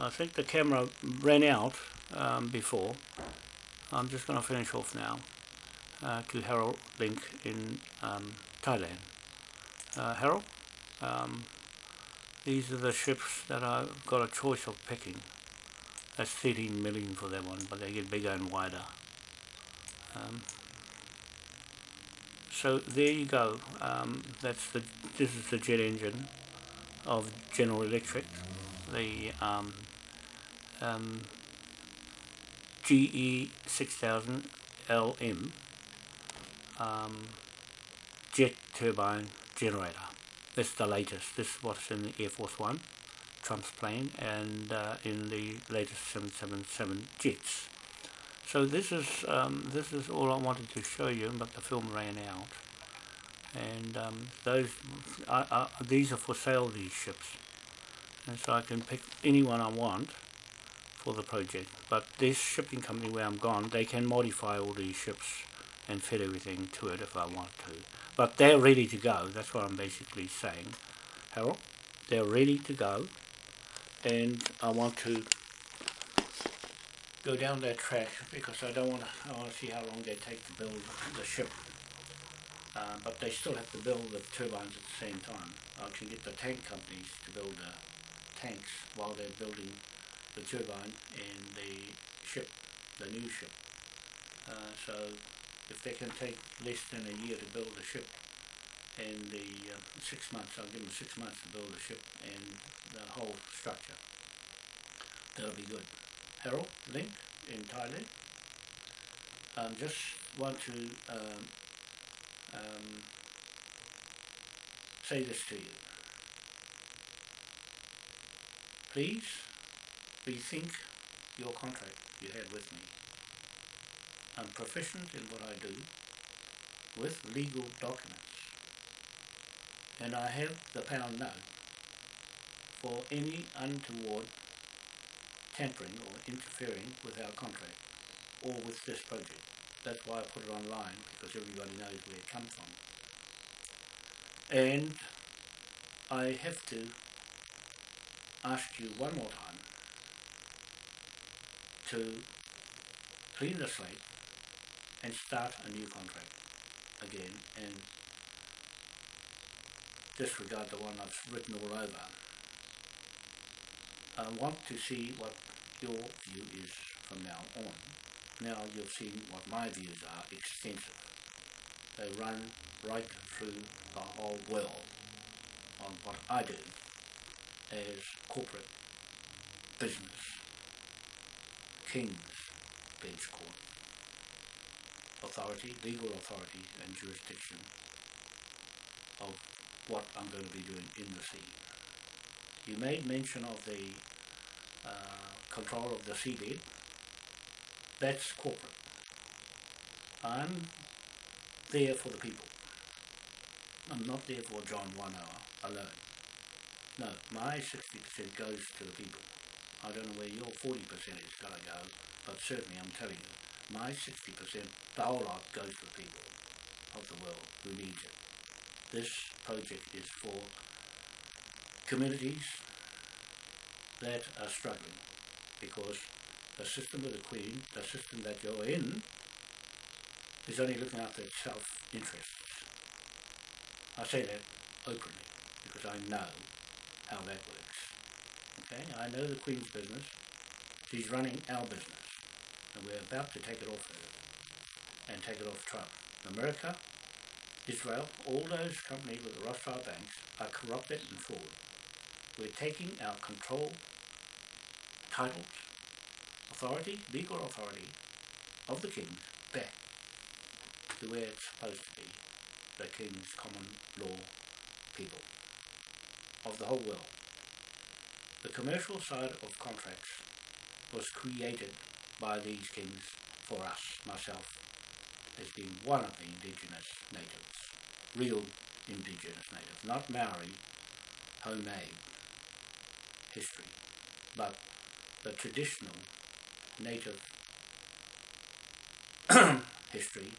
I think the camera ran out um, before. I'm just going to finish off now uh, to Harold Link in um, Thailand. Uh, Harold, um, these are the ships that I've got a choice of picking. That's 13 million for that one, but they get bigger and wider. Um, so there you go. Um, that's the this is the jet engine of General Electric, the um, um, GE 6000 LM um, jet turbine generator. This is the latest. This is what's in the Air Force One, Trump's plane, and uh, in the latest 777 jets. So this is um, this is all I wanted to show you, but the film ran out. And um, those I, I, these are for sale. These ships, and so I can pick anyone I want for the project. But this shipping company where I'm gone, they can modify all these ships and fit everything to it if I want to. But they're ready to go. That's what I'm basically saying, Harold. They're ready to go, and I want to go down that track because I don't want to. I want to see how long they take to build the ship. Uh, but they still have to build the turbines at the same time. I can get the tank companies to build the tanks while they're building the turbine and the ship, the new ship. Uh, so if they can take less than a year to build a ship and the uh, six months, I'll give them six months to build a ship and the whole structure. That'll be good. Harold Link in Thailand. Um, just want to um, um, say this to you. Please rethink your contract you had with me. I'm proficient in what I do with legal documents and I have the pound note for any untoward tampering or interfering with our contract or with this project. That's why I put it online because everybody knows where it comes from. And I have to ask you one more time to clean the slate and start a new contract again and disregard the one I've written all over. I want to see what your view is from now on. Now you've seen what my views are, extensive. They run right through the whole world on what I do as corporate business, king's bench court, authority, legal authority and jurisdiction of what I'm going to be doing in the sea. You made mention of the uh, control of the seabed. That's corporate. I'm there for the people. I'm not there for John One Hour alone. No, my 60% goes to the people. I don't know where your 40% is going to go, but certainly I'm telling you, my 60%, the goes to the people of the world who needs it. This project is for communities that are struggling because the system of the Queen, the system that you're in, is only looking after its self-interests. I say that openly because I know how that works. Okay, I know the Queen's business. She's running our business. And we're about to take it off her and take it off Trump. America, Israel, all those companies with the Rothschild banks are corrupted and fraud. We're taking our control, titles, authority, legal authority of the king back to where it's supposed to be, the king's common law people of the whole world. The commercial side of contracts was created by these kings for us, myself, as being one of the indigenous natives, real indigenous natives, not Maori, homemade history, but the traditional native history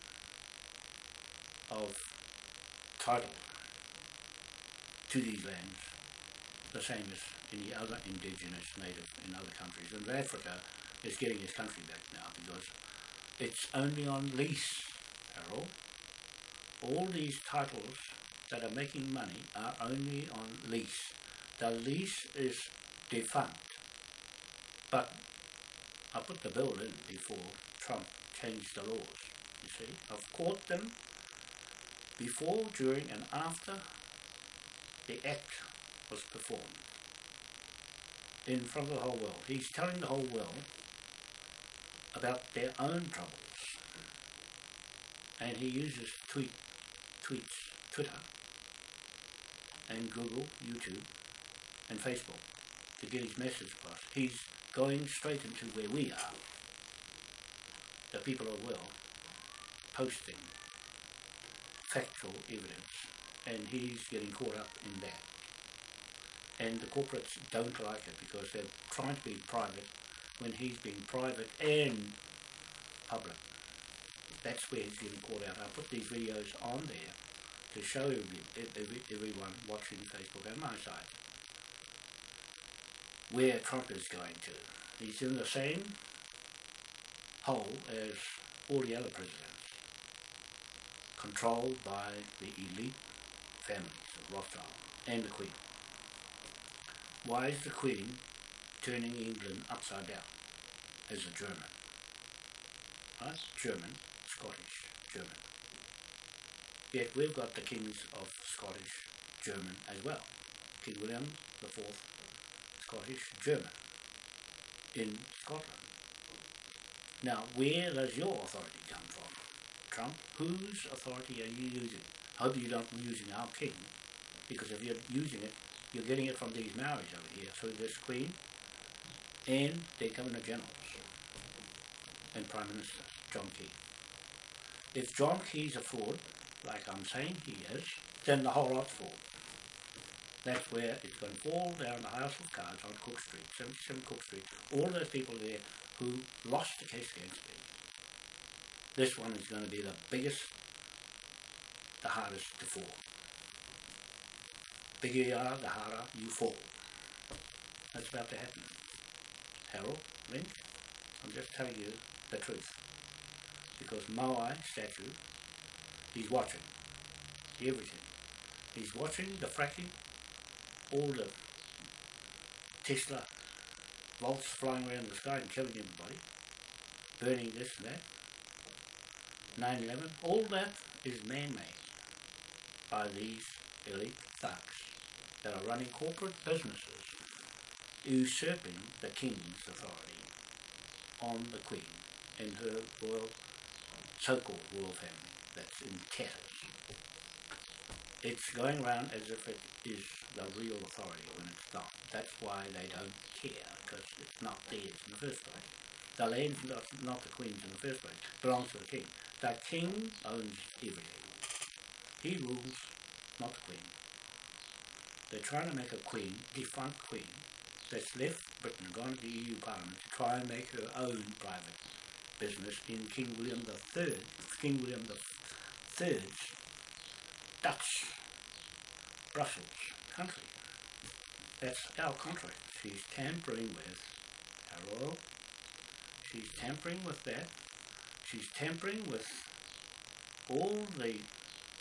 of title to these lands the same as any other indigenous native in other countries. And Africa is getting its country back now because it's only on lease, Harold. All these titles that are making money are only on lease. The lease is defunct. But I put the bill in before Trump changed the laws, you see. I've caught them before, during and after the act was performed in front of the whole world. He's telling the whole world about their own troubles. And he uses tweet, tweets, Twitter, and Google, YouTube, and Facebook to get his message across. He's going straight into where we are, the people of world, posting factual evidence, and he's getting caught up in that. And the corporates don't like it because they're trying to be private when he's being private and public. That's where he's getting caught out. I put these videos on there to show every, everyone watching Facebook and my site where Trump is going to. He's in the same hole as all the other presidents, controlled by the elite families of Rothschild and the Queen. Why is the Queen turning England upside down as a German? Right? German, Scottish, German. Yet we've got the kings of Scottish, German as well. King William the Fourth Scottish German in Scotland. Now, where does your authority come from? Trump, whose authority are you using? Hope you're not using our king, because if you're using it, you're getting it from these Maoris over here, through this Queen and their Governor Generals and Prime Minister, John Key. If John Key's a fraud, like I'm saying he is, then the whole lot's fraud. That's where it's going to fall down the House of Cards on Cook Street, 77 Cook Street. All those people there who lost the case against me. This one is going to be the biggest, the hardest to fall. Bigger you are, the harder you fall. That's about to happen. Harold, Lynch, I'm just telling you the truth. Because Moai statue, he's watching everything. He's watching the fracking all the Tesla volts flying around the sky and killing everybody, burning this and that, 9-11, all that is man-made by these elite thugs that are running corporate businesses usurping the king's authority on the queen and her royal, so-called royal family that's in tatters. It's going around as if it is the real authority when it's not. That's why they don't care, because it's not theirs in the first place. The land's not, not the Queen's in the first place, it belongs to the King. The King owns everything. He rules, not the Queen. They're trying to make a Queen, defunct Queen, that's left Britain gone to the EU Parliament to try and make her own private business in King William III, King William the III's Dutch Brussels country. That's our country. She's tampering with our oil. She's tampering with that. She's tampering with all the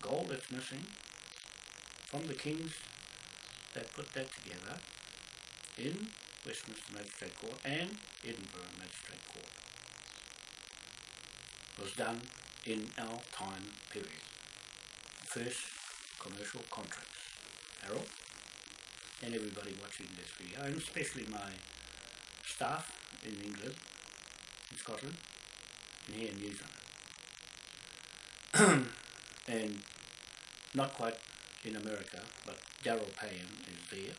gold that's missing from the kings that put that together in Westminster Magistrate Court and Edinburgh Magistrate Court. It was done in our time period. First commercial contracts. Harold? and everybody watching this video, and especially my staff in England, in Scotland, and here in New Zealand. and not quite in America, but Daryl Payne is there.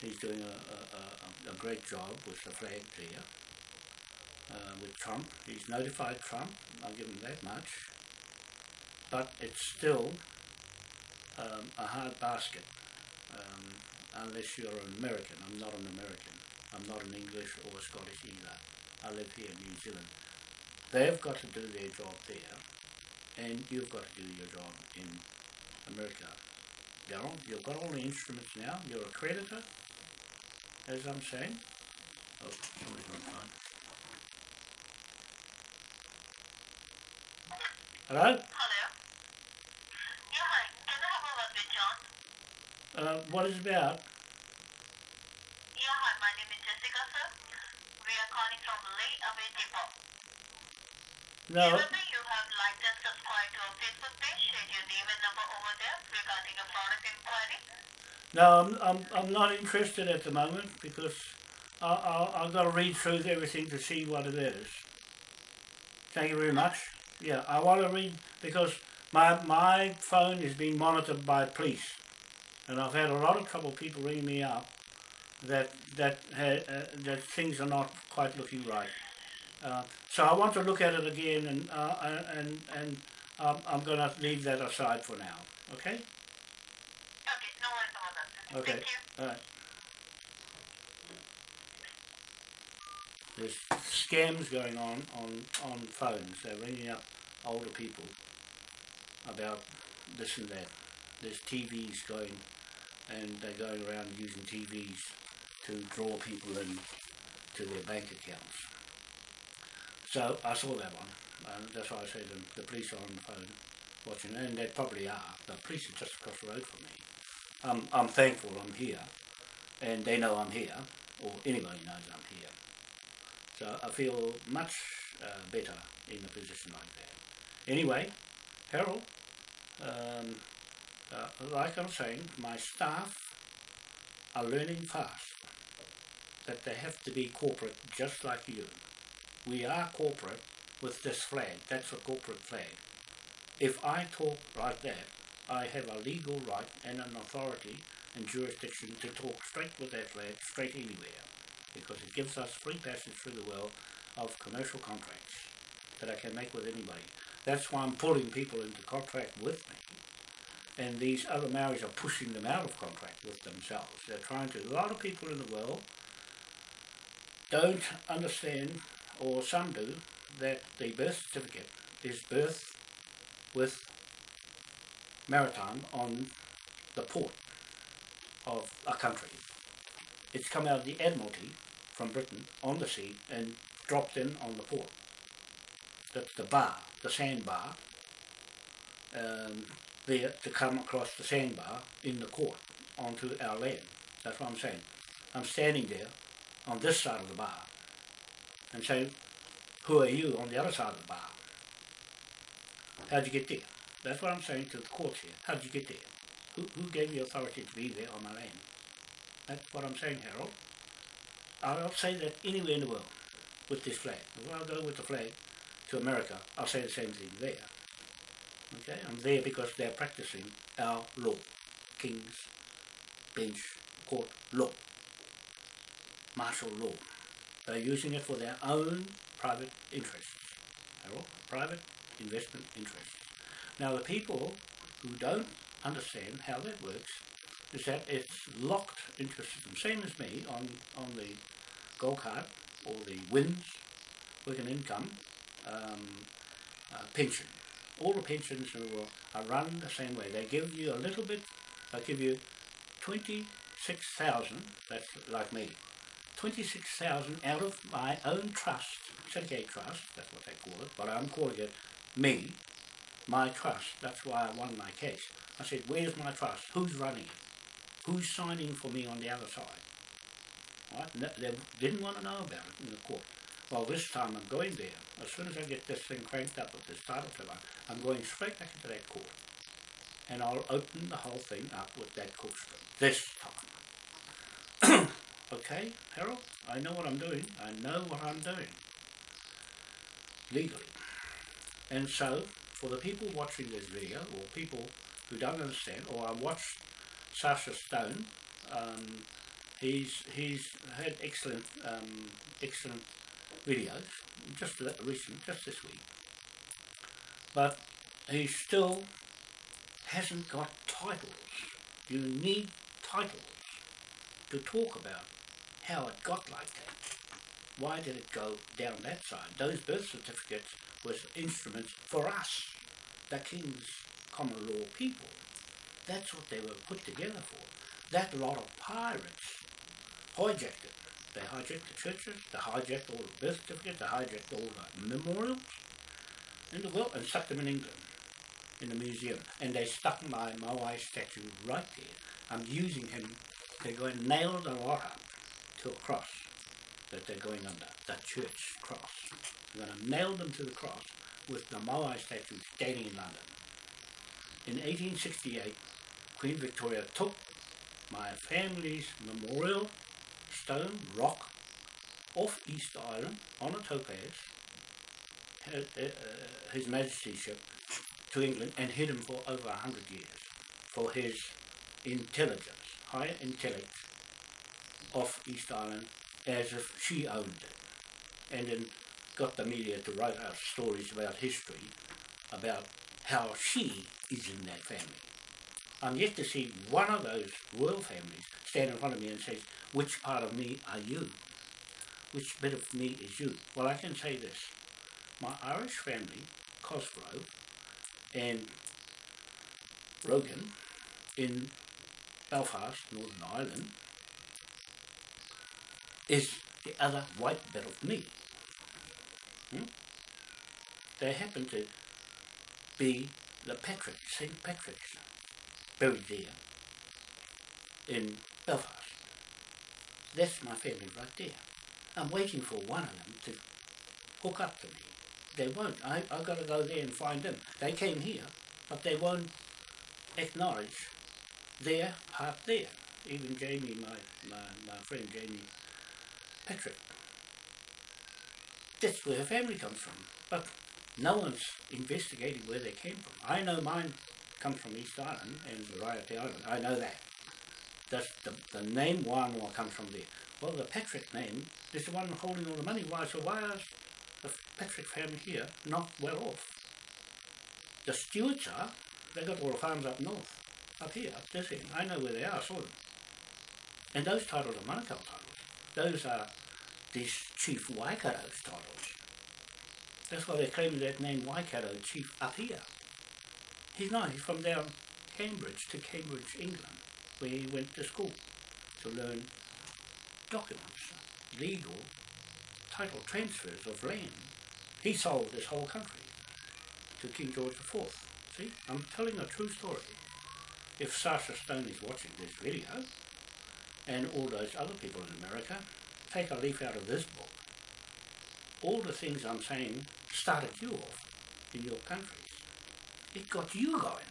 He's doing a, a, a, a great job with the flag there. Uh, with Trump. He's notified Trump, I'll give him that much. But it's still um, a hard basket um, unless you're an American. I'm not an American. I'm not an English or a Scottish either. I live here in New Zealand. They've got to do their job there, and you've got to do your job in America. Daryl. You've got all the instruments now. You're a creditor, as I'm saying. Oh, somebody's on the phone. Hello? Hello. Yeah, hi. Can I have a word with John? Uh, what is it about? Yeah, hi. My name is Jessica, sir. We are calling from Lay Away Depot. No, no, I'm, I'm, I'm not interested at the moment because I, I, I've got to read through everything to see what it is. Thank you very much. Yeah, I want to read because my my phone is being monitored by police, and I've had a lot of trouble people ringing me up that that uh, that things are not quite looking right. Uh, so I want to look at it again, and uh, uh, and and um, I'm going to leave that aside for now. Okay. Okay, no worries about that. sir. Okay. Thank. All right. There's scams going on on on phones. They're ringing up older people about this and that. There's TVs going, and they're going around using TVs to draw people in to their bank accounts. So I saw that one. And that's why I said the, the police are on the phone watching, and they probably are. The police are just across the road from me. I'm, I'm thankful I'm here, and they know I'm here, or anybody knows I'm here. So I feel much uh, better in a position like that. Anyway, Harold, um, uh, like I'm saying, my staff are learning fast that they have to be corporate just like you. We are corporate with this flag. That's a corporate flag. If I talk like that, I have a legal right and an authority and jurisdiction to talk straight with that flag, straight anywhere, because it gives us free passage through the world of commercial contracts that I can make with anybody. That's why I'm pulling people into contract with me. And these other Maoris are pushing them out of contract with themselves. They're trying to. A lot of people in the world don't understand, or some do, that the birth certificate is birth with maritime on the port of a country. It's come out of the Admiralty from Britain on the sea and dropped in on the port. That's the bar, the sandbar, um, there to come across the sandbar in the court onto our land. That's what I'm saying. I'm standing there on this side of the bar and saying, who are you on the other side of the bar? How'd you get there? That's what I'm saying to the court here. How'd you get there? Who, who gave you authority to be there on my land? That's what I'm saying, Harold. I'll say that anywhere in the world with this flag. If I go with the flag to America, I'll say the same thing there. Okay, I'm there because they're practicing our law, King's Bench Court law, martial law. They're using it for their own private interests, Harold, private investment interests. Now, the people who don't understand how that works is that it's locked into a system, same as me on, on the gold card or the WINZ, working income, um, uh, pension. All the pensions world are run the same way. They give you a little bit, they give you 26,000, that's like me, 26,000 out of my own trust, syndicate trust, that's what they call it, but I'm calling it me, my trust. That's why I won my case. I said, where's my trust? Who's running it? Who's signing for me on the other side? Right? They didn't want to know about it in the court. Well, this time I'm going there. As soon as I get this thing cranked up with this title killer, I'm going straight back into that court. And I'll open the whole thing up with that court. This time. okay, Harold? I know what I'm doing. I know what I'm doing. Legally. And so, for the people watching this video, or people who don't understand, or I watched Sasha Stone, um, he's he's had excellent um, excellent videos, just recent, just this week. But he still hasn't got titles. You need titles to talk about how it got like that. Why did it go down that side? Those birth certificates was instruments for us, the King's common law people. That's what they were put together for. That lot of pirates hijacked it. They hijacked the churches, they hijacked all the birth certificates, they hijacked all the memorials in the world and stuck them in England, in the museum. And they stuck my Moai statue right there. I'm using him. They're going to nail the lot up to a cross that they're going under, the church cross. They're going to nail them to the cross with the Moai statue standing in London. In 1868, Queen Victoria took my family's memorial stone rock off East Island on a topaz, uh, uh, His Majesty's ship, to England and hid him for over a hundred years for his intelligence, high intellect off East Island as if she owned it. And then got the media to write out stories about history, about how she is in that family. I'm yet to see one of those royal families stand in front of me and say, which part of me are you? Which bit of me is you? Well, I can say this. My Irish family, Cosgrove and Rogan in Belfast, Northern Ireland, is the other white bit of me. Hmm? They happen to be the Patrick, St. Patrick's, buried there in Belfast. That's my family right there. I'm waiting for one of them to hook up to me. They won't. I, I've got to go there and find them. They came here, but they won't acknowledge their part there. Even Jamie, my, my, my friend Jamie Patrick. That's where her family comes from. But no one's investigating where they came from. I know mine comes from East Island and Variety Island. I know that. That's the, the name Wānoa comes from there. Well, the Patrick name is the one holding all the money. Why? So why is the Patrick family here not well off? The Stewarts are. They got all the farms up north, up here, up this end. I know where they are. I saw them. And those titles are Manukau titles. Those are these Chief Waikato's titles. That's why they're claiming that name Waikato Chief up here. He's not. He's from down Cambridge to Cambridge, England, where he went to school to learn documents, legal title transfers of land. He sold this whole country to King George IV. See, I'm telling a true story. If Sasha Stone is watching this video, and all those other people in America, take a leaf out of this book. All the things I'm saying started you off in your countries. It got you going.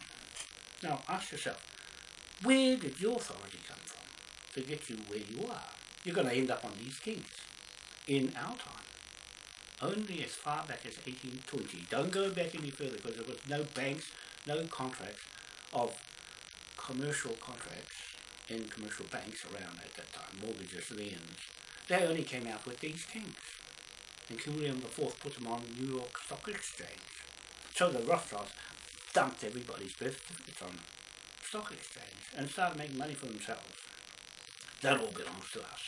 Now ask yourself, where did your authority come from to get you where you are? You're going to end up on these kings in our time. Only as far back as 1820. Don't go back any further because there was no banks, no contracts of commercial contracts in commercial banks around at that time, mortgages, liens. They only came out with these things. And King William IV put them on the New York Stock Exchange. So the Rothschilds dumped everybody's birth certificates on stock exchange and started making money for themselves. That all belongs to us.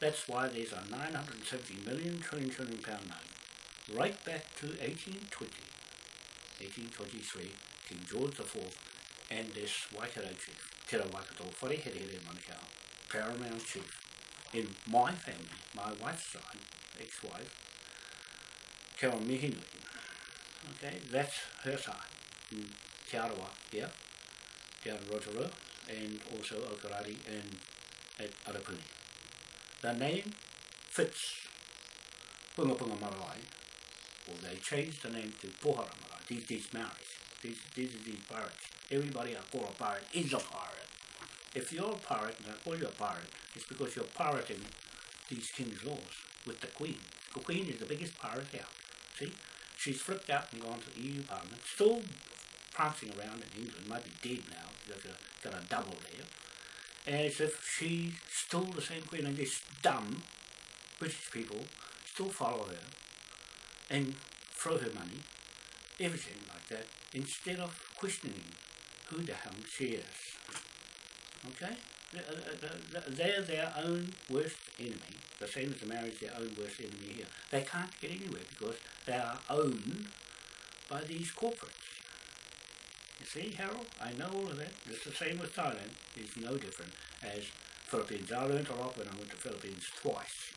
That's why there's a 970 million trillion trillion pound note. Right back to 1820, 1823, King George IV and this Waikato chief, Te Waikato, Wharehere Manukau, paramount chief in my family, my wife's side, ex-wife, Carol Mihinui. Okay, that's her side. In Te Arawa here, Te Rotorua, and also Okarari and at Arapuni. The name fits Punga Marae, or they changed the name to Pohara Marae, these, these Maoris, these, these are these pirates. Everybody call a pirate is a pirate. If you're a pirate and I call you a pirate, it's because you're pirating these king's laws with the queen. The queen is the biggest pirate out. See? She's flipped out and gone to the EU Parliament, still prancing around in England, might be dead now, a, got a double there, as if she's still the same queen and these dumb British people still follow her and throw her money, everything like that, instead of questioning who the hell she is. Okay? Uh, uh, they're their own worst enemy, the same as the marriage their own worst enemy here. They can't get anywhere because they are owned by these corporates. You see, Harold, I know all of that. It's the same with Thailand. It's no different as Philippines. I learned a lot when I went to Philippines twice.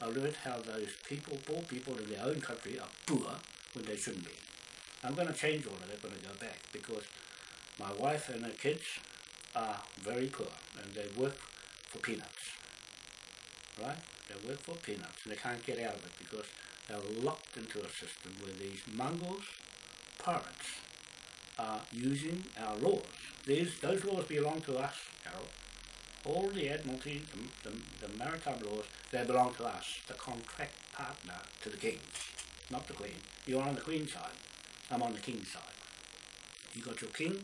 I learned how those people, poor people in their own country, are poor when they shouldn't be. I'm going to change all of that when I go back because my wife and her kids are very poor and they work for peanuts. Right? They work for peanuts and they can't get out of it because they're locked into a system where these Mongols, pirates, are using our laws. These, those laws belong to us, Carol. All the Admiralty, the, the, the maritime laws, they belong to us, the contract partner to the king, not the queen. You're on the queen's side. I'm on the king's side. You've got your king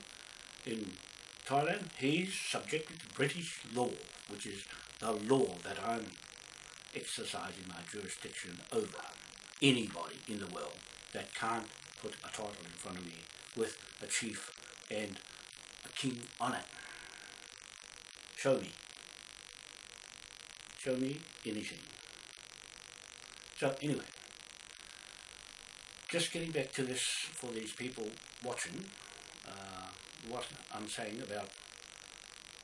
in Thailand. He's subjected to British law, which is the law that I'm exercising my jurisdiction over. Anybody in the world that can't put a title in front of me with a chief and a king on it. Show me. Show me anything. So anyway, just getting back to this for these people watching, what I'm saying about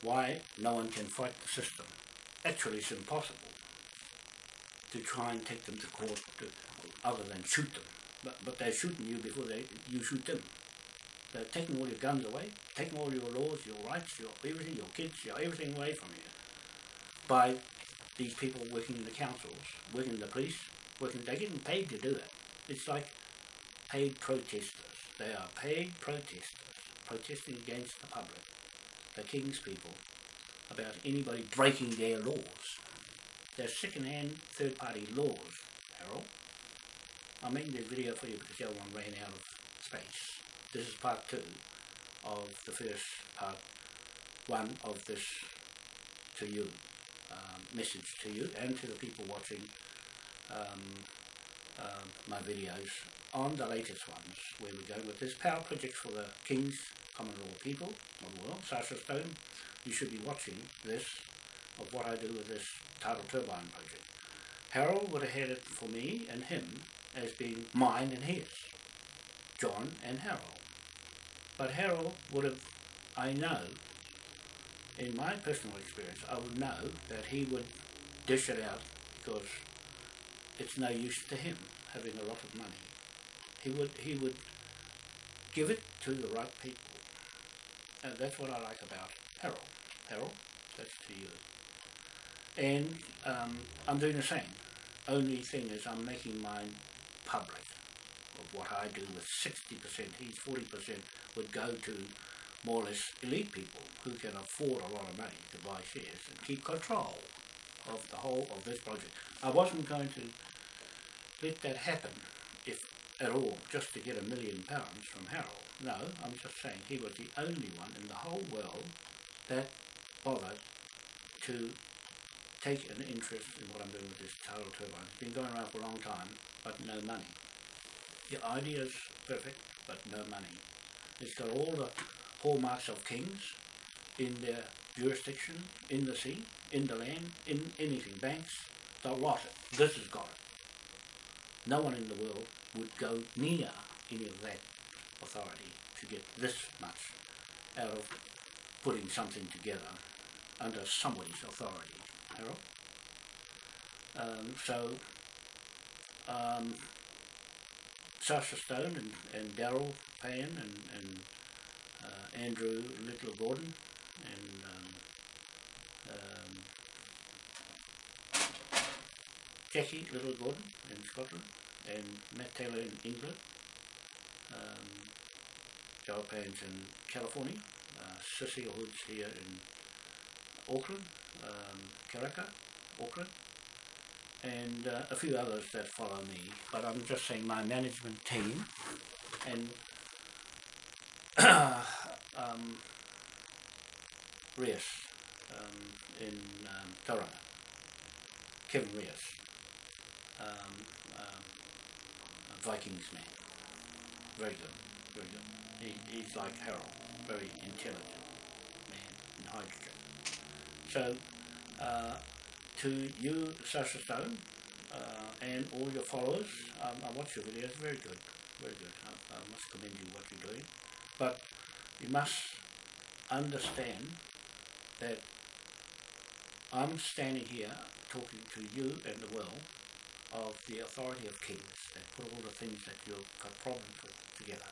why no one can fight the system. Actually, it's impossible to try and take them to court to, other than shoot them. But, but they're shooting you before they, you shoot them. They're taking all your guns away, taking all your laws, your rights, your everything, your kids, your everything away from you. By these people working in the councils, working in the police, working, they're getting paid to do it. It's like paid protesters. They are paid protesters, protesting against the public, the king's people, about anybody breaking their laws. They're second-hand, third-party laws, Harold. I'm making this video for you because the other one ran out of space. This is part two of the first part one of this to you, um, message to you and to the people watching um, um, my videos on the latest ones where we're going with this power project for the King's Common Law people the world, Stone. You should be watching this of what I do with this tidal turbine project. Harold would have had it for me and him as being mine and his, John and Harold. But Harold would have, I know, in my personal experience, I would know that he would dish it out because it's no use to him having a lot of money. He would he would give it to the right people. And that's what I like about Harold. Harold, that's to you. And um, I'm doing the same. Only thing is I'm making mine public of what I do with 60%, he's 40% would go to more or less elite people who can afford a lot of money to buy shares and keep control of the whole of this project. I wasn't going to let that happen, if at all, just to get a million pounds from Harold. No, I'm just saying he was the only one in the whole world that bothered to take an interest in what I'm doing with this tidal turbine. It's been going around for a long time, but no money. The idea is perfect, but no money. It's got all the hallmarks of kings in their jurisdiction, in the sea, in the land, in anything, banks, the lot. This has got it. No one in the world would go near any of that authority to get this much out of putting something together under somebody's authority, Harold. Um, so, um, Sasha Stone and, and Daryl Payne and, and uh, Andrew Little Gordon and um, um, Jackie Little Gordon in Scotland and Matt Taylor in England, um, Payne's in California, uh, Cecile Hood's here in Auckland, um, Karaka, Auckland, and uh, a few others that follow me, but I'm just saying my management team and um, Rias um, in um, Tauranga, Kevin Rias, um, um, Vikings man, very good, very good. He, he's like Harold, very intelligent man in hydrogen. So, uh, to you, Sasha Stone, uh, and all your followers, um, I watch your videos, very good, very good. I, I must commend you what you're doing. But You must understand that I'm standing here talking to you and the world of the authority of kings that put all the things that you've got problems with together.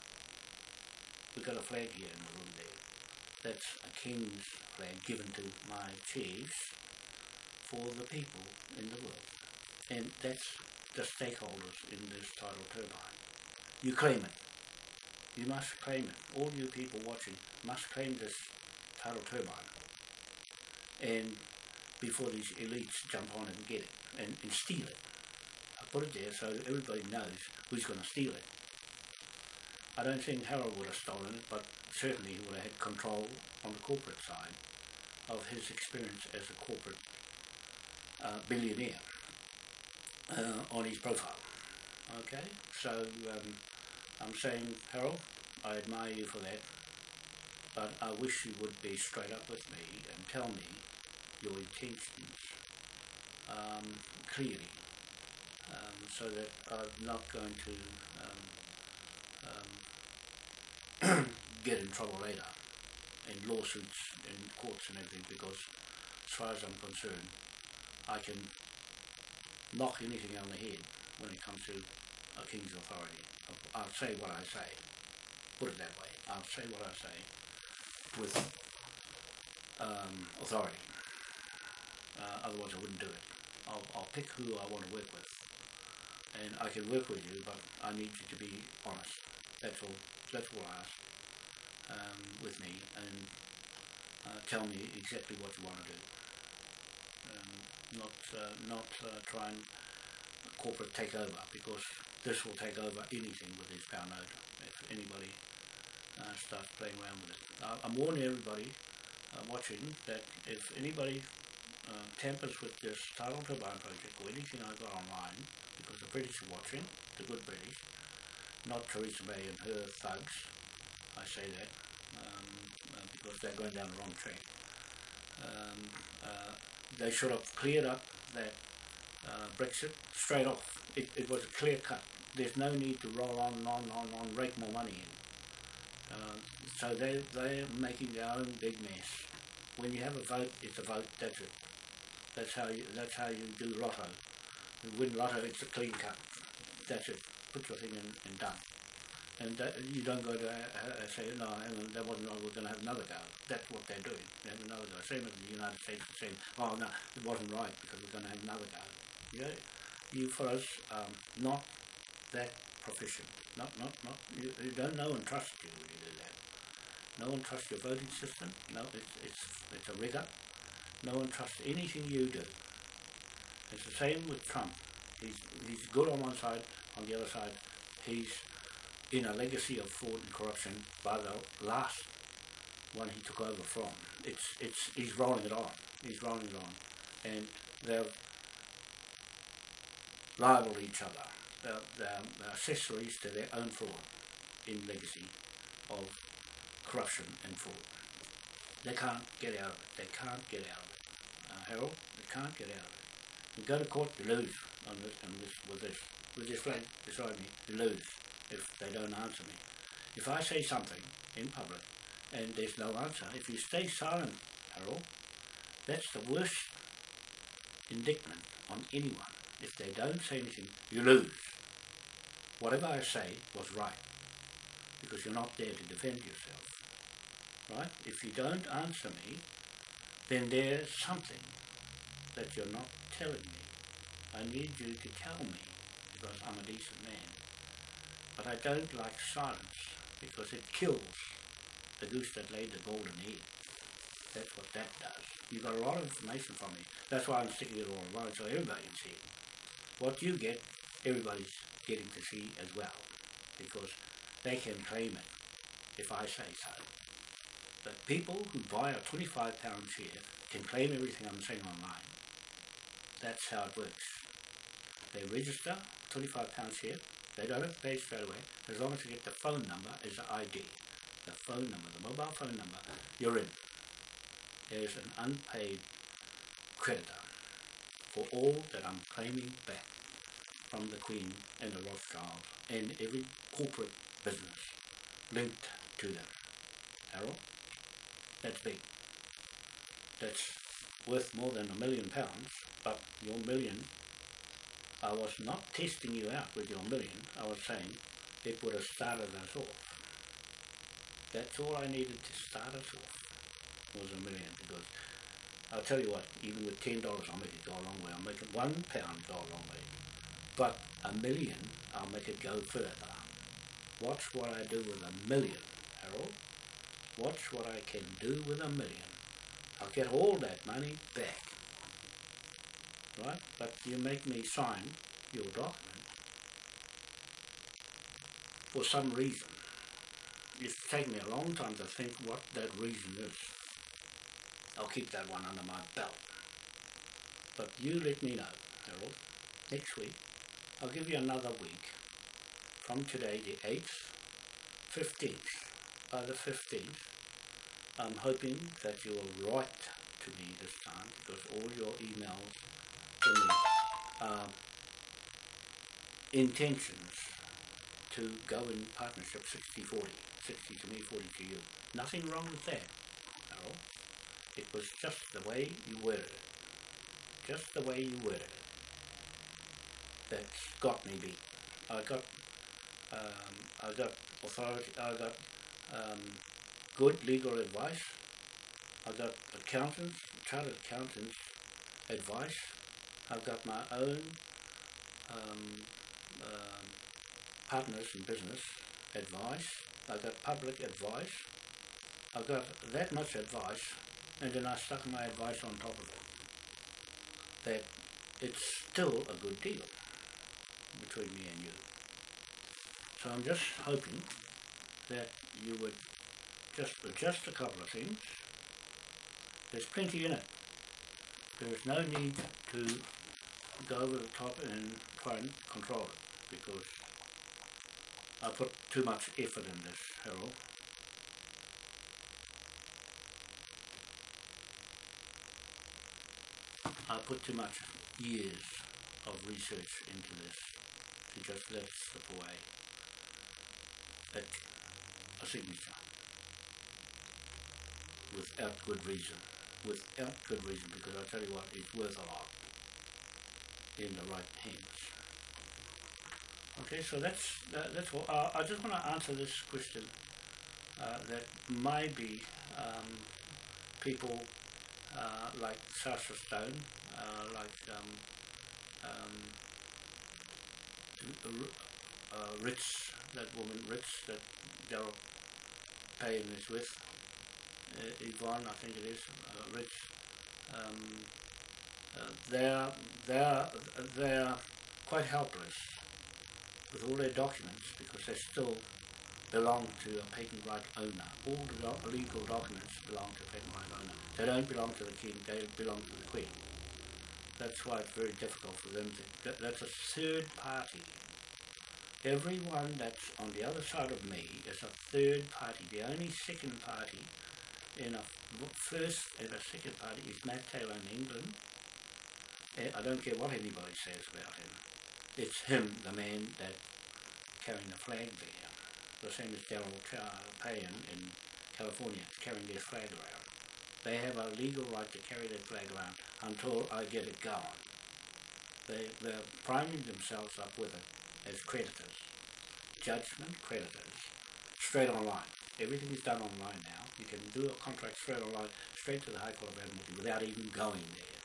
We've got a flag here in the room there. That's a king's flag given to my chiefs for the people in the world. And that's the stakeholders in this tidal turbine. You claim it. You must claim it. All you people watching must claim this tidal turbine. And before these elites jump on and get it and, and steal it. I put it there so everybody knows who's going to steal it. I don't think Harold would have stolen it, but certainly he would have had control on the corporate side of his experience as a corporate uh, billionaire uh, on his profile. Okay, so um, I'm saying, Harold, I admire you for that, but I wish you would be straight up with me and tell me your intentions um, clearly, um, so that I'm not going to get in trouble later in lawsuits in courts and everything because as far as I'm concerned I can knock anything on the head when it comes to a king's authority. I'll say what I say. Put it that way. I'll say what I say with um, authority. Uh, otherwise I wouldn't do it. I'll, I'll pick who I want to work with. And I can work with you, but I need you to be honest. That's all. I ask um, with me. And uh, tell me exactly what you want to do. Um, not uh, not uh, try and corporate take over because this will take over anything with this power node if anybody uh, starts playing around with it. I'm warning everybody uh, watching that if anybody uh, tampers with this tidal turbine project or anything I've got online, because the British are watching, the good British, not Theresa May and her thugs, I say that, um, uh, because they're going down the wrong track. Um, uh, they should have cleared up that uh, Brexit straight off. It, it was a clear cut. There's no need to roll on and on and on, on, rake more money in. Uh, so they, they're making their own big mess. When you have a vote, it's a vote, that's it. That's how you, that's how you do lotto. You win lotto, it's a clean cut. That's it. Put your thing in and done. And that, you don't go to uh, uh, say, no, that wasn't right, we're going to have another go. That's what they're doing. They have another go. Same as the United States saying, oh, no, it wasn't right because we're going to have another go. Yeah, you fellows um, not that proficient. Not, not, not, you, you don't know and trust you when you do that. No one trusts your voting system. No, it's, it's, it's a rigor. No one trusts anything you do. It's the same with Trump. He's, he's good on one side, on the other side, he's in a legacy of fraud and corruption by the last one he took over from. It's, it's, he's rolling it on. He's rolling it on. And they're liable each other. They're, they're, they're accessories to their own fraud in legacy of corruption and fraud. They can't get out of it. They can't get out of it. Uh, Harold, they can't get out of it. You go to court, you lose on this, on this, with this, with this flag beside me, you lose if they don't answer me. If I say something in public and there's no answer, if you stay silent, Harold, that's the worst indictment on anyone. If they don't say anything, you lose. Whatever I say was right, because you're not there to defend yourself. Right? If you don't answer me, then there's something that you're not telling me. I need you to tell me, because I'm a decent man. But I don't like silence, because it kills the goose that laid the golden egg. That's what that does. You got a lot of information from me. That's why I'm sticking it all online so everybody can see. What you get, everybody's getting to see as well, because they can claim it if I say so. But people who buy a 25 pound share can claim everything I'm saying online. That's how it works. They register 25 pound share, they don't have pay straight away, as long as you get the phone number as the ID. The phone number, the mobile phone number, you're in. There's an unpaid creditor for all that I'm claiming back from the Queen and the Rothschilds and every corporate business linked to them. Harold. That's big. That's worth more than a million pounds, but your million, I was not testing you out with your million, I was saying it would have started us off. That's all I needed to start us off, was a million, because I'll tell you what, even with ten dollars I'll make it go a long way, I'll make it one pound go a long way. But a million, I'll make it go further. Watch what I do with a million, Harold. Watch what I can do with a million. I'll get all that money back. Right? But you make me sign your document for some reason. It's taken me a long time to think what that reason is. I'll keep that one under my belt. But you let me know, Harold, next week. I'll give you another week from today, the 8th, 15th. By the 15th, I'm hoping that you will write to me this time because all your emails are intentions to go in partnership 60-40, 60 to me, 40 to you. Nothing wrong with that, Harold. It was just the way you it. Just the way you worded it. That's got me beat. I got, um, I got authority, I got um, good legal advice. I got accountants, chartered accountants advice. I've got my own um, um, partners in business advice. I've got public advice. I've got that much advice and then I stuck my advice on top of it. That it's still a good deal between me and you. So I'm just hoping that you would just adjust a couple of things. There's plenty in it. There is no need to go over the top and try and control it because I put too much effort in this, Harold. I put too much years of research into this to just let it slip away at a signature without good reason. Without good reason, because I tell you what, it's worth a lot in the right hands. Okay, so that's that, that's all. Uh, I just want to answer this question uh, that maybe um, people uh, like Sasha Stone, uh, like um, um, uh, Ritz, that woman Ritz that Daryl Payne is with, uh, Yvonne, I think it is, Ritz. Um, they're they're they're quite helpless with all their documents because they still belong to a patent right owner. All the do- legal documents belong to a patent right owner. They don't belong to the king, they belong to the queen. That's why it's very difficult for them to, that, that's a third party. Everyone that's on the other side of me is a third party. The only second party in a first and a second party is Matt Taylor in England. Eh, I don't care what anybody says about him. It's him, the man that carrying the flag there. The same as Daryl Payne in California, carrying their flag around. They have a legal right to carry their flag around until I get it going. They, they're priming themselves up with it as creditors. Judgment creditors. Straight online. Everything is done online now. You can do a contract straight online, straight to the High Court of Admiralty without even going there.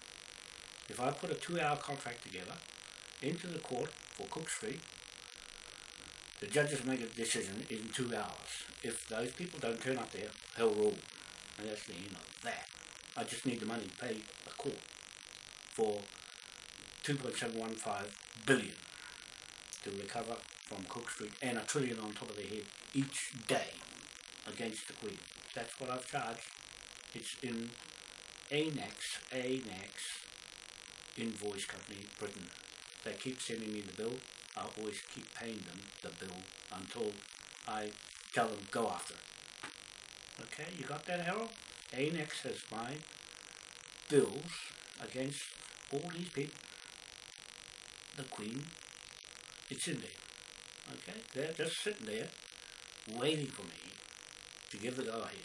If I put a two-hour contract together into the court for Cook Street, the judges make a decision in two hours. If those people don't turn up there, hell rule. And that's the end of that. I just need the money to pay the court for 2.715 billion to recover from Cook Street and a trillion on top of their head each day against the Queen. That's what I've charged. It's in ANAX, ANAX invoice company, Britain. They keep sending me the bill. I always keep paying them the bill until I tell them go after. Okay, you got that, Harold? ANAX has my bills against all these people. The Queen, it's in there. Okay, they're just sitting there waiting for me to give the go ahead.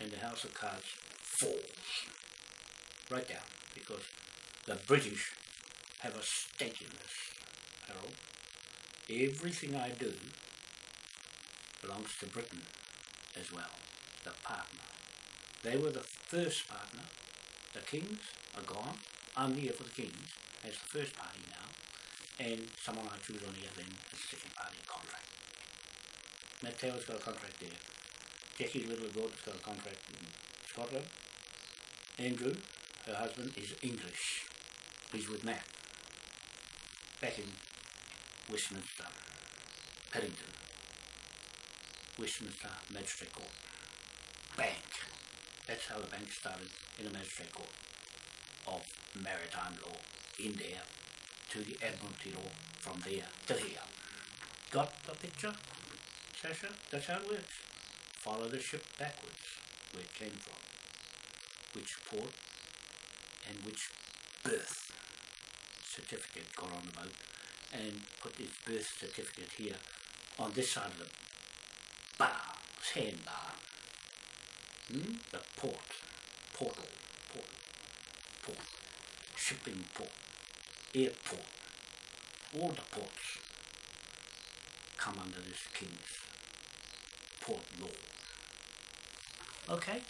and the House of Cards falls. Right down, because the British have a stake in this, Harold. Everything I do belongs to Britain as well, the partner. They were the first partner. The Kings are gone. I'm here for the Kings as the first party now, and someone I choose on the other end as the second party contract. Matt Taylor's got a contract there. Jackie Little Gordon's got a contract in Scotland. Andrew, her husband, is English. He's with Matt. Back in Westminster, Paddington, Westminster Magistrate Court. Bank. That's how the bank started in the magistrate court of maritime law in there to the Admiralty law from there to here. Got the picture, Sasha? That's how it works. Follow the ship backwards where it came from, which port and which berth certificate got on the boat and put his birth certificate here on this side of the bar, sandbar. Hmm? The port, portal, port, port, shipping port, airport, all the ports come under this king's port law. Okay,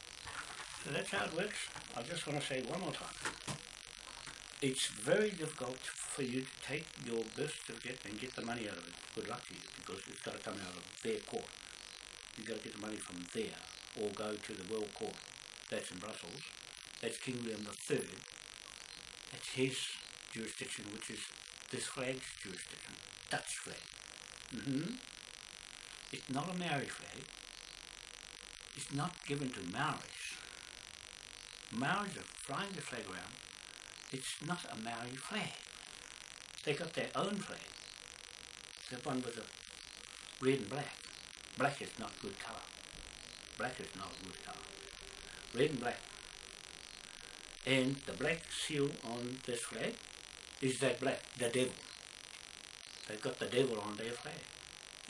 so that's how it works. I just want to say one more time. It's very difficult for you to take your birth certificate and get the money out of it. Good luck to you, because it's got to come out of their court. You've got to get the money from there, or go to the World Court. That's in Brussels. That's King William III. That's his jurisdiction, which is this flag's jurisdiction. Dutch flag. hmm It's not a Maori flag. It's not given to Maoris. Maoris are flying the flag around. It's not a Maori flag. They got their own flag. The one was a red and black. Black is not good colour. Black is not good colour. Red and black. And the black seal on this flag is that black, the devil. They've got the devil on their flag.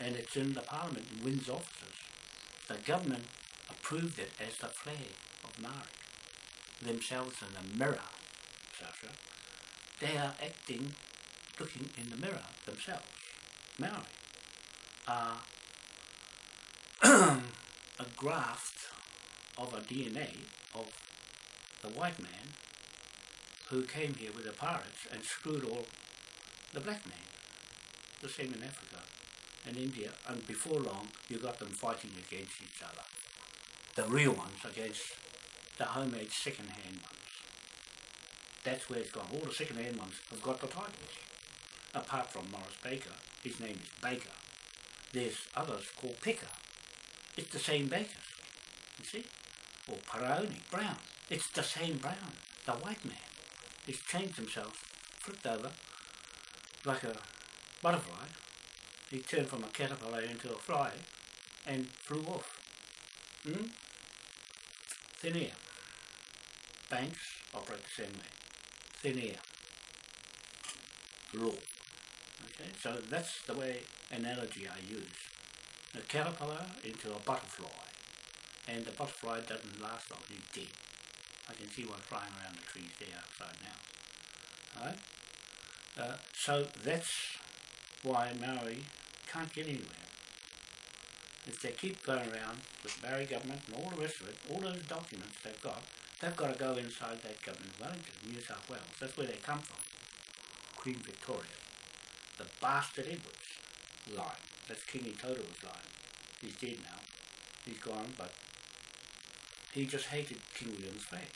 And it's in the parliament in Windsor offices. The government approved it as the flag of Maori. Themselves in the mirror, They are acting, looking in the mirror themselves. Maori are a graft of a DNA of the white man who came here with the pirates and screwed all the black men. The same in Africa and India, and before long you got them fighting against each other. The real ones against the homemade second-hand ones. That's where it's gone. All the second-hand ones have got the titles. Apart from Morris Baker, his name is Baker. There's others called Picker. It's the same Bakers, you see? Or Paroni, Brown. It's the same Brown, the white man. He's changed himself, flipped over, like a butterfly. He turned from a caterpillar into a fly and flew off. Hmm? Thin air. Banks operate the same way. Thin air. Law. Okay, so that's the way analogy I use. A caterpillar into a butterfly. And the butterfly doesn't last long, he's dead. I can see one flying around the trees there outside now. Alright? Uh, so that's why Maori can't get anywhere. If they keep going around with Maori government and all the rest of it, all those documents they've got, they've got to go inside that government of Wellington, New South Wales. That's where they come from. Queen Victoria. The bastard Edwards line. That's King Itoto's line. He's dead now. He's gone, but he just hated King William's flag.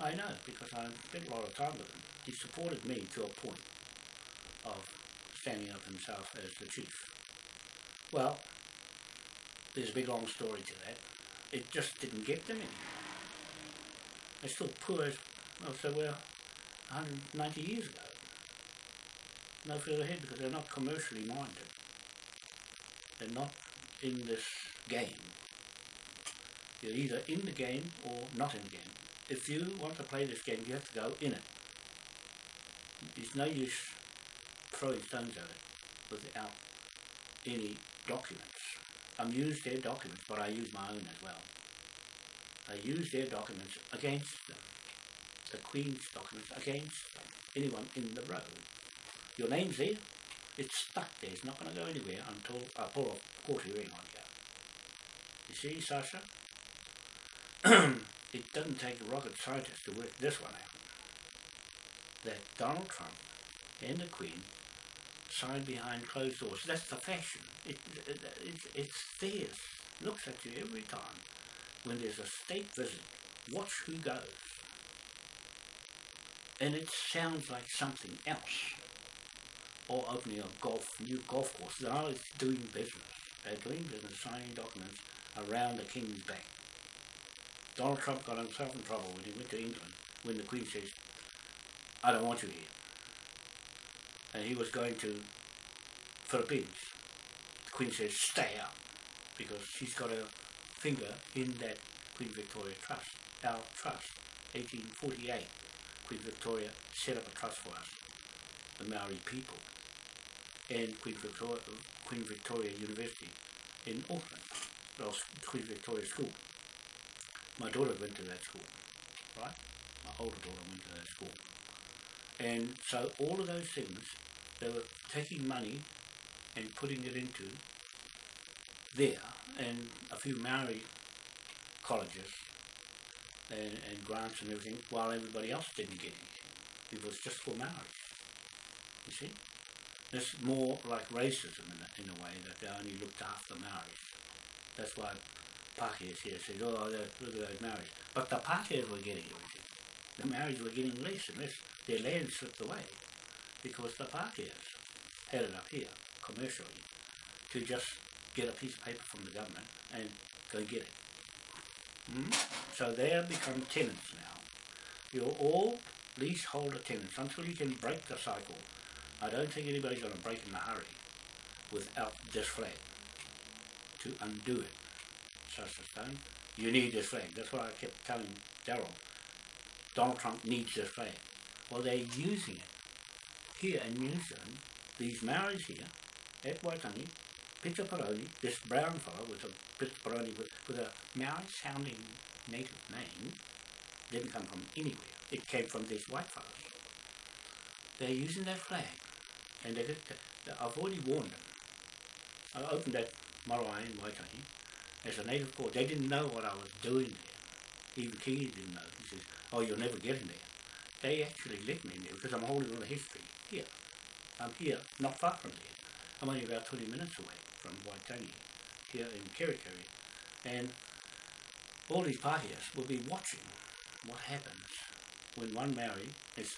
I know, because I spent a lot of time with him. He supported me to a point of standing up himself as the chief. Well, there's a big long story to that. It just didn't get them anymore. They're still poor as, well, so we're 190 years ago. No further ahead because they're not commercially minded. They're not in this game. You're either in the game or not in the game. If you want to play this game, you have to go in it. It's no use throwing stones at it without any documents I use their documents, but I use my own as well. I use their documents against them. The Queen's documents against them. Anyone in the row. Your name's there. It's stuck there. It's not going to go anywhere until I pull off court hearing on you. You see, Sasha? it doesn't take a rocket scientist to work this one out. That Donald Trump and the Queen signed behind closed doors. That's the fashion. It, it, it's, it's theirs. Looks at you every time. When there's a state visit, watch who goes. And it sounds like something else. Or opening a golf, new golf course. Now it's doing business. They're doing business, signing documents around the king's back. Donald Trump got himself in trouble when he went to England when the Queen says, I don't want you here. And he was going to Philippines. The Queen says, stay out. Because she's got a finger in that Queen Victoria Trust, our trust, 1848. Queen Victoria set up a trust for us, the Maori people, and Queen Victoria, Queen Victoria University in Auckland, well, Queen Victoria School. My daughter went to that school, right? My older daughter went to that school. And so all of those things, they were taking money and putting it into there, and a few Maori colleges and, and grants and everything, while everybody else didn't get anything. It was just for Maoris. You see? It's more like racism in a, in a way, that they only looked after Maoris. That's why Pākehās here says, oh, look at those Maoris. But the Pākehās were getting everything. The Maoris were getting less and less. Their land slipped away because the Pākehās had it up here, commercially, to just get a piece of paper from the government and go get it. Mm? So they have become tenants now. You're all leaseholder tenants until you can break the cycle. I don't think anybody's going to break in a hurry without this flag to undo it. Sasha Stone. You need this flag. That's what I kept telling Daryl. Donald Trump needs this flag. Well, they're using it here in New Zealand. These Maoris here at Waitangi, Peter Paroni, this brown fellow with a Peter Paroni with, with a Maori sounding native name, didn't come from anywhere. It came from these white fellows. They're using that flag. And they, I've already warned them. I opened that marae in Waitangi as a native court. They didn't know what I was doing there. Even Keely didn't know. He says, oh, you'll never get in there. They actually let me in because I'm holding all the history here. I'm here, not far from there. I'm only about 20 minutes away from Waitangi, here in Kerikeri. And all these parties will be watching what happens when one Maori is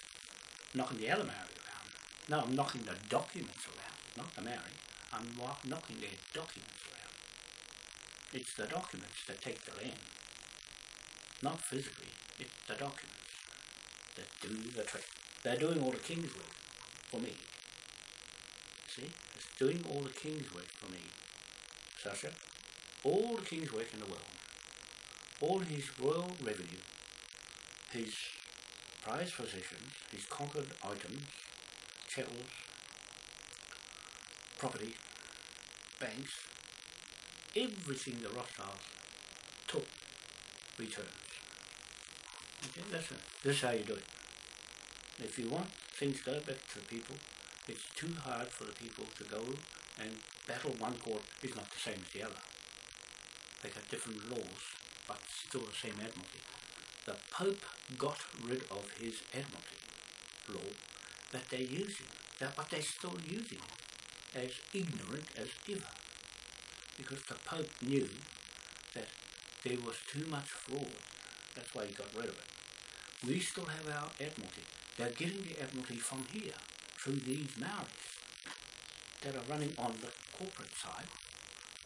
knocking the other Maori around. No, I'm knocking the documents around, not the Maori. I'm knocking their documents around. It's the documents that take the land. Not physically, it's the documents that do the trick. They're doing all the king's work for me. See? It's doing all the king's work for me. Sasha, all the king's work in the world, all his royal revenue, his prized possessions, his conquered items, chattels, property, banks, everything the Rothschilds took returns. Okay, that's. This is how you do it. If you want things to go back to the people, it's too hard for the people to go and battle one court is not the same as the other. They got different laws, but still the same admiralty. The Pope got rid of his admiralty law that they're using, that, but they're still using it as ignorant as ever. Because the Pope knew that there was too much fraud. That's why he got rid of it. We still have our admiralty. They're getting the admiralty from here, through these Maoris that are running on the corporate side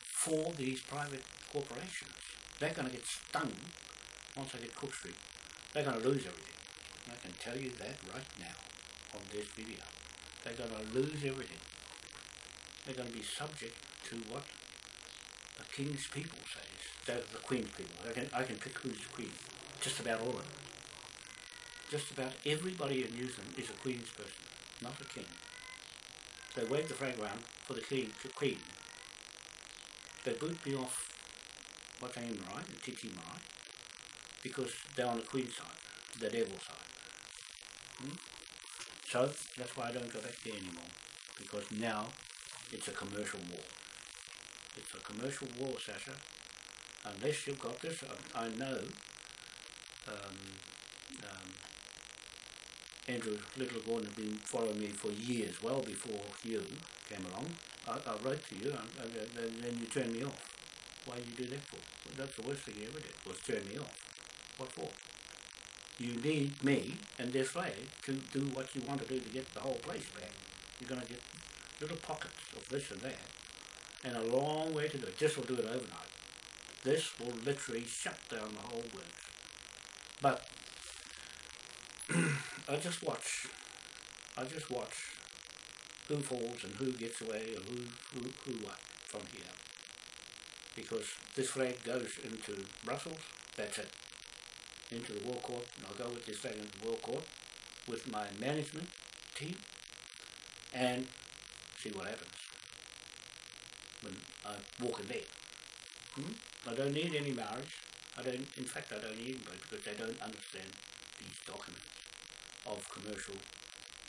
for these private corporations. They're going to get stung once they get Cook Street. They're going to lose everything. I can tell you that right now on this video. They're going to lose everything. They're going to be subject to what the king's people says. They're the queen's people. I can, I can pick who's queen. Just about all of them. Just about everybody in New Zealand is a queen's person, not a king. They wave the flag around for the queen. they boot me off Wataim Marae and Titi Marae because they're on the Queen side, the devil side. Hmm? So that's why I don't go back there anymore because now it's a commercial war. It's a commercial war, Sasha. Unless you've got this, I, I know um, um, Andrew Little Gordon had been following me for years, well before you came along. I, I wrote to you, and, and, then you turned me off. Why did you do that for? Well, that's the worst thing you ever did, was turn me off. What for? You need me and this flag to do what you want to do to get the whole place back. You're going to get little pockets of this and that, and a long way to do it. This will do it overnight. This will literally shut down the whole works. But I just watch. I just watch who falls and who gets away and who who, who what from here. Because this flag goes into Brussels, that's it. Into the War Court, and I'll go with this flag into the War Court with my management team and see what happens when I walk in there. Hmm? I don't need any marriage. I don't, in fact, I don't need anybody because they don't understand these documents of commercial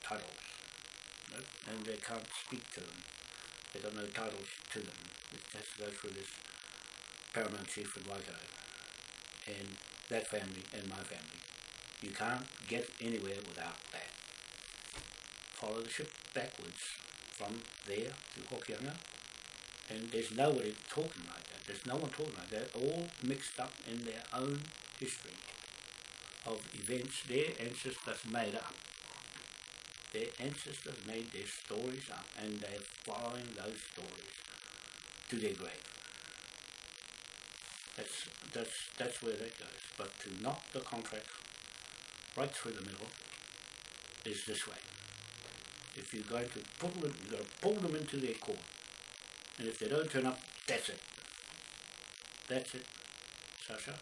titles. No? And they can't speak to them. They got no titles to them. It has to go through this paramount chief in Waikato and that family and my family. You can't get anywhere without that. Follow the ship backwards from there to Hokianga and there's nobody talking like that. There's no one talking like that. They're all mixed up in their own history of events their ancestors made up. Their ancestors made their stories up and they're following those stories to their grave. That's, that's, that's where that goes. But to knock the contract right through the middle is this way. If you're going to put them, you've got to pull them into their court. And if they don't turn up, that's it. That's it, Sasha.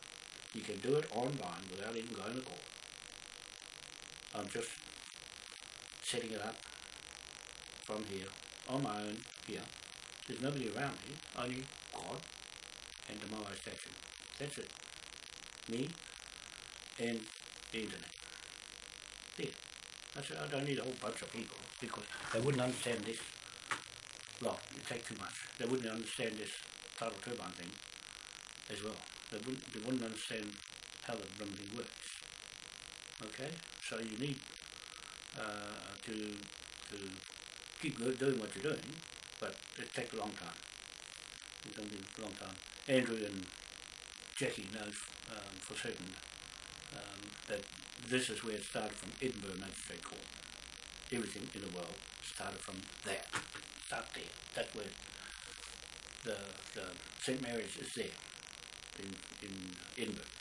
You can do it online without even going to court. I'm just setting it up from here, on my own, here. There's nobody around me, only God and the Moai statue. That's it. Me and the internet. There. I said, I don't need a whole bunch of people because they wouldn't understand this. Well, it takes too much. They wouldn't understand this tidal turbine thing as well. They wouldn't, they wouldn't understand how the thing works. Okay? So you need uh, to to keep doing what you're doing, but it takes a long time. It's going to be a long time. Andrew and Jackie knows um, for certain um, that this is where it started from Edinburgh Magistrate Court. Everything in the world started from there. Start there. That's where the, the St Mary's is there in, in Edinburgh,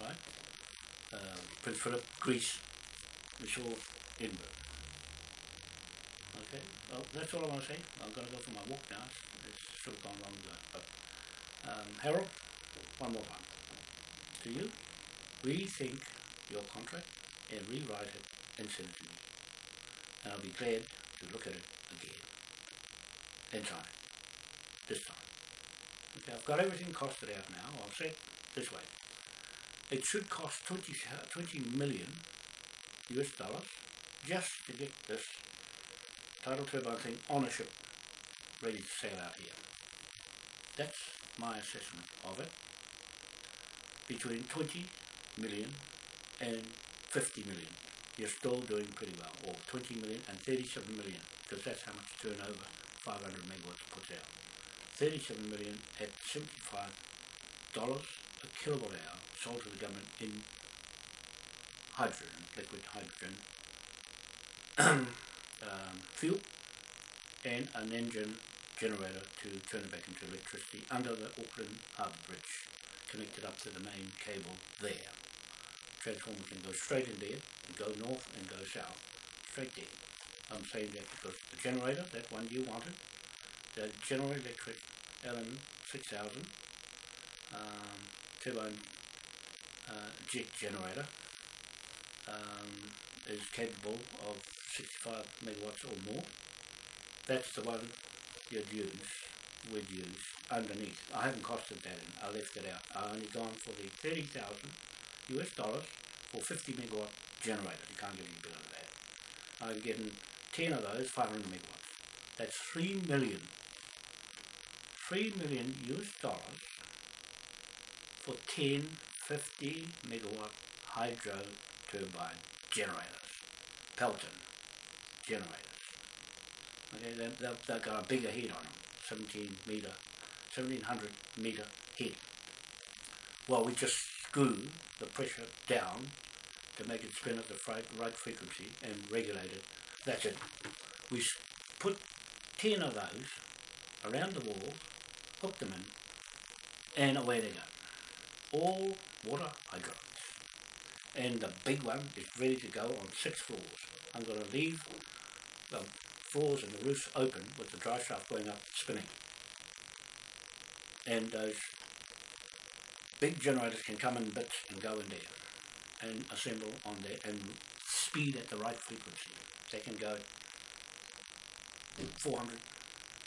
right? Uh, Prince Philip, Greece, it's all Edinburgh. Okay, well, that's all I want to say. I'm going to go for my walk now. It's, sort of gone long. But, um, Harold, one more time. To you, rethink your contract and rewrite it and send it to me. And I'll be glad to look at it again. And try it. This time. I've got everything costed out now. I'll say this way. It should cost 20, uh, 20 million US dollars just to get this tidal turbine thing on a ship ready to sail out here. That's my assessment of it. Between 20 million and 50 million, you're still doing pretty well. Or 20 million and 37 million, because that's how much turnover 500 megawatts puts out. 37 million at 75 dollars a kilowatt hour sold to the government in hydrogen, liquid hydrogen um, fuel, and an engine generator to turn it back into electricity under the Auckland Harbour Bridge, connected up to the main cable there. Transformer can go straight in there, and go north and go south, straight there. I'm saying that because the generator, that one you wanted, the General Electric LM 6000 um, turbine uh, jet generator um, is capable of 65 megawatts or more. That's the one you'd use, would use underneath. I haven't costed that in. I left it out. I only gone for the 30,000 US dollars for 50 megawatt generator. You can't get any better than that. I'm getting 10 of those, 500 megawatts. That's 3 million. 3 million US dollars for 10, 50 megawatt hydro turbine generators. Pelton generators. Okay, they, they, they've got a bigger head on them, 17 metre, 1700 metre head. Well, we just screw the pressure down to make it spin at the right frequency and regulate it. That's it. We put 10 of those around the wall, hook them in, and away they go. All water hydraulics. And the big one is ready to go on six floors. I'm going to leave the floors and the roofs open with the dry shaft going up, spinning. And those big generators can come in bits and go in there and assemble on there and speed at the right frequency. They can go 400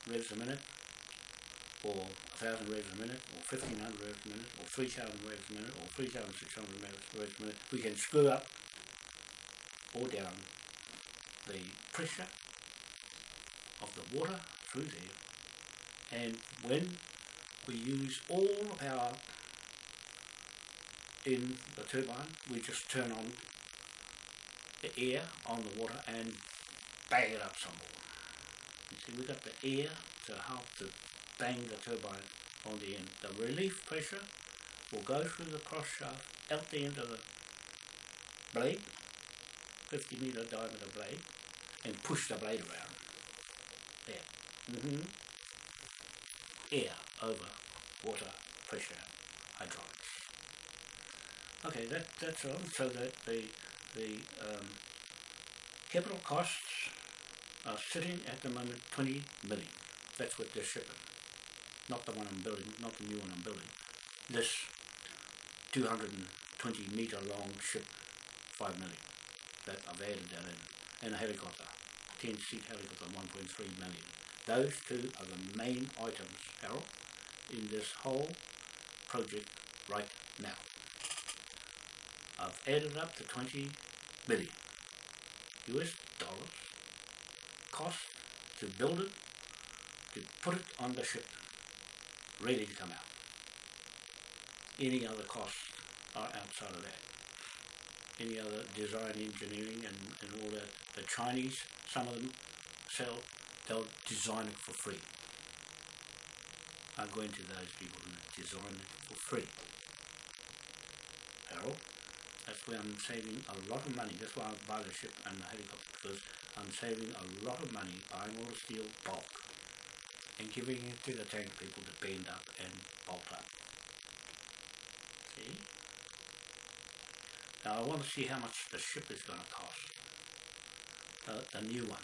revs a minute or 1000 revs a minute or 1500 revs a minute or 3000 revs a minute or 3600 revs a minute. We can screw up or down the pressure of the water through there and when we use all the power in the turbine we just turn on the air on the water and bang it up some more. You see we've got the air to help to bang the turbine on the end. The relief pressure will go through the cross shaft out the end of the blade, 50 meter diameter blade, and push the blade around. There. hmm Air over water pressure hydraulics. Okay, that that's all. So that the the um, capital costs are sitting at the moment 20 million. That's what they're shipping. Not the one I'm building, not the new one I'm building. This 220 meter long ship, 5 million. That I've added that in. And a helicopter, 10 seat helicopter, 1.3 million. Those two are the main items, Harold, in this whole project right now. I've added up to 20 million US dollars cost to build it, to put it on the ship, ready to come out. Any other costs are outside of that. Any other design engineering and, and all that. The Chinese, some of them sell, they'll design it for free. I'm going to those people who design it for free. Harold, that's where I'm saving a lot of money. That's why I buy the ship and the helicopter because I'm saving a lot of money buying all the steel bulk and giving it to the tank people to bend up and bolt up. See? Now I want to see how much the ship is going to cost. The new one,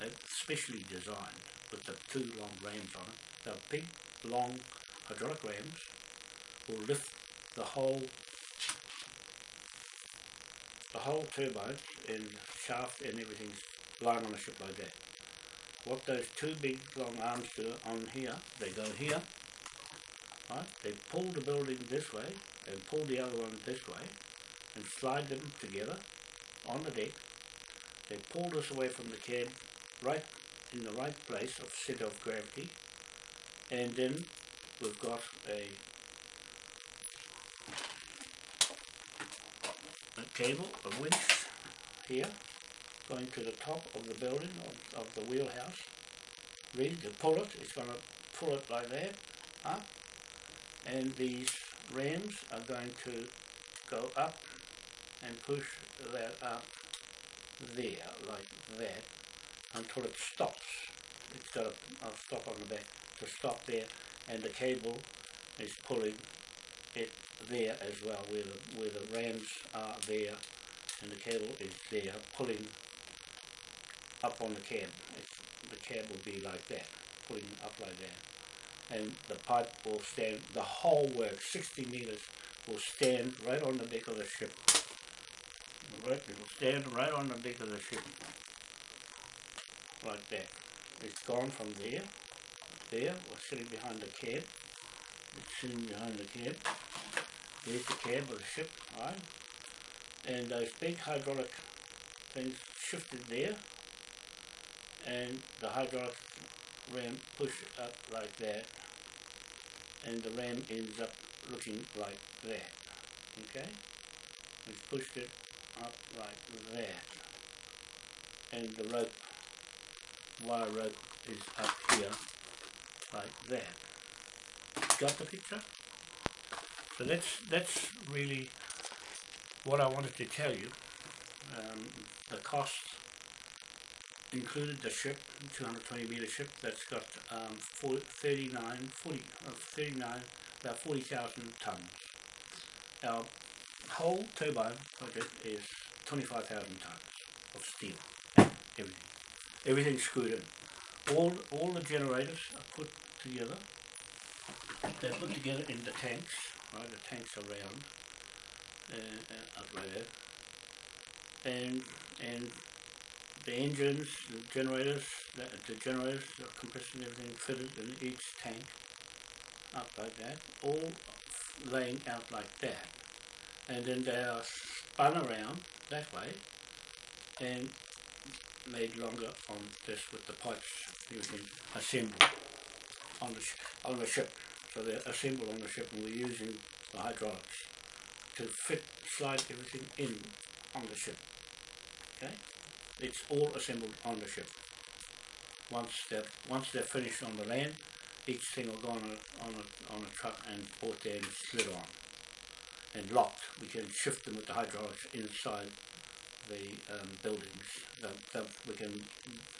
uh, specially designed with the two long rams on it. The big, long hydraulic rams will lift the whole the whole turbine and shaft and everything's lying on a ship like that. What those two big long arms do on here, they go here, right? They pull the building this way and pull the other one this way and slide them together on the deck. They pull us away from the cab right in the right place of center of gravity and then we've got a a cable, a winch here, going to the top of the building of, of the wheelhouse, ready to pull it, it's going to pull it like that, up, and these rams are going to go up and push that up there, like that, until it stops. It's got a, a stop on the back to stop there, and the cable is pulling it there as well, where the, where the rams are there, and the cable is there, pulling up on the cab. The cab will be like that, pulling up like that. And the pipe will stand, the whole work, 60 meters, will stand right on the deck of the ship. Right, it will stand right on the deck of the ship, like that. It's gone from there there, or sitting behind the cab. It's sitting behind the cab. There's the cab of the ship, right? And those big hydraulic things shifted there, and the hydraulic ram push up like that, and the ram ends up looking like that, okay? We've pushed it up like that, and the rope, wire rope is up here like that. Got the picture? So that's that's really what I wanted to tell you. Um, the cost included the ship, 220 meter ship that's got um, 40, 39, 40, uh, 39, about 40,000 tons. Our whole turbine project is 25,000 tons of steel, everything, everything screwed in. All all the generators are put together. They're put together in the tanks, right? The tanks are round, uh, uh, up there, and and the engines, the generators, the, the generators, the compressors, everything fitted in each tank, up like that, all laying out like that, and then they are spun around that way, and made longer on this with the pipes you can assemble on the on the ship. So they're assembled on the ship, and we're using the hydraulics to fit slide everything in on the ship. Okay, it's all assembled on the ship. Once they're once they're finished on the land, each thing will go on a on a on a truck and brought there and slid on and locked. We can shift them with the hydraulics inside the um, buildings. The, we can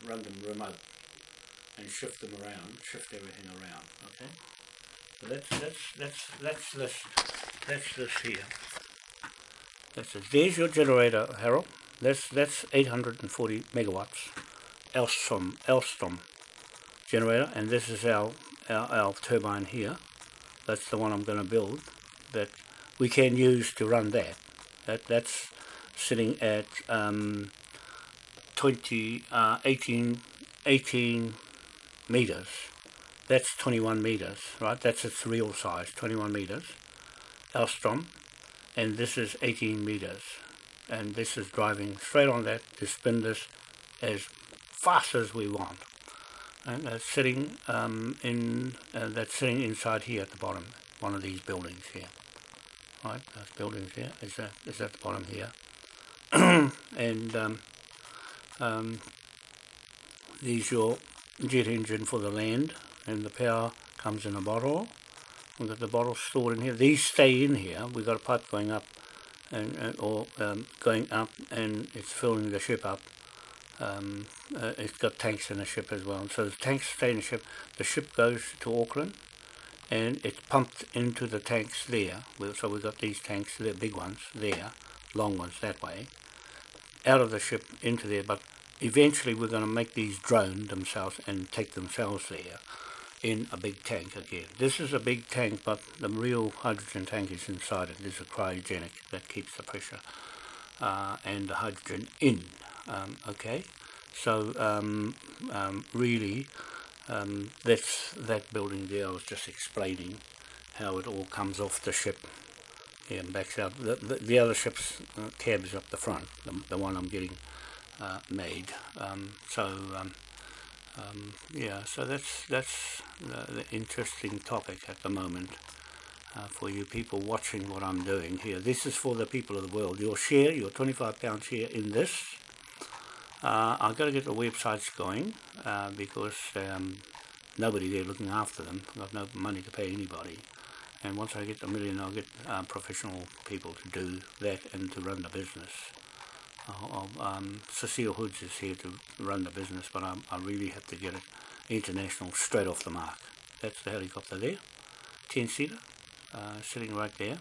run them remote and shift them around, shift everything around. Okay. So that's that's that's that's this that's this here. That's it. There's your generator, Harold. That's that's 840 megawatts, Elstrom Elstrom generator, and this is our, our our turbine here. That's the one I'm going to build. That we can use to run that. That that's sitting at um, 20, uh, 18, 18 meters. That's 21 meters, right? That's its real size, 21 meters. Elstrom, and this is 18 meters. And this is driving straight on that to spin this as fast as we want. And that's sitting um, in, uh, that's sitting inside here at the bottom, one of these buildings here. Right, those buildings here is that is at the bottom here. and um, um, these your jet engine for the land and the power comes in a bottle we've got the bottle stored in here these stay in here we've got a pipe going up and, and or um, going up and it's filling the ship up. Um, uh, it's got tanks in the ship as well. So the tanks stay in the ship. The ship goes to Auckland and it's pumped into the tanks there. So we've got these tanks the big ones there long ones that way out of the ship into there. But eventually we're going to make these drone themselves and take themselves there in a big tank again. This is a big tank, but the real hydrogen tank is inside it. There's a cryogenic that keeps the pressure uh, and the hydrogen in. Um, okay, so um, um, really, um, that's that building there. I was just explaining how it all comes off the ship here and backs out. The, the, the other ship's uh, cab is up the front, the, the one I'm getting uh, made. Um, so um, yeah, so that's that's the, interesting topic at the moment uh, for you people watching what I'm doing here. This is for the people of the world. Your share, your 25 pound share in this. Uh, I've got to get the websites going uh, because um, nobody there looking after them. I've got no money to pay anybody. And once I get the million, I'll get uh, professional people to do that and to run the business. Uh, um, Cecile Hoods is here to run the business, but I, I really have to get it international straight off the mark. That's the helicopter there, 10 seater, uh, sitting right there,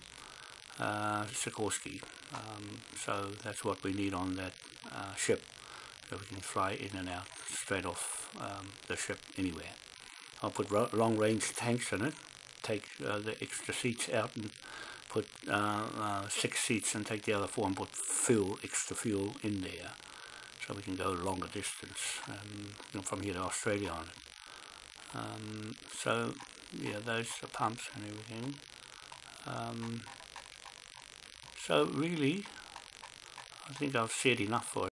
uh, Sikorsky. Um, so that's what we need on that uh, ship, so we can fly in and out straight off um, the ship anywhere. I'll put ro- long range tanks in it, take uh, the extra seats out and put uh, uh, six seats and take the other four and put fuel, extra fuel in there so we can go longer distance um, from here to Australia on it. Um, so yeah, those are pumps and everything. Um, so really, I think I've said enough for it.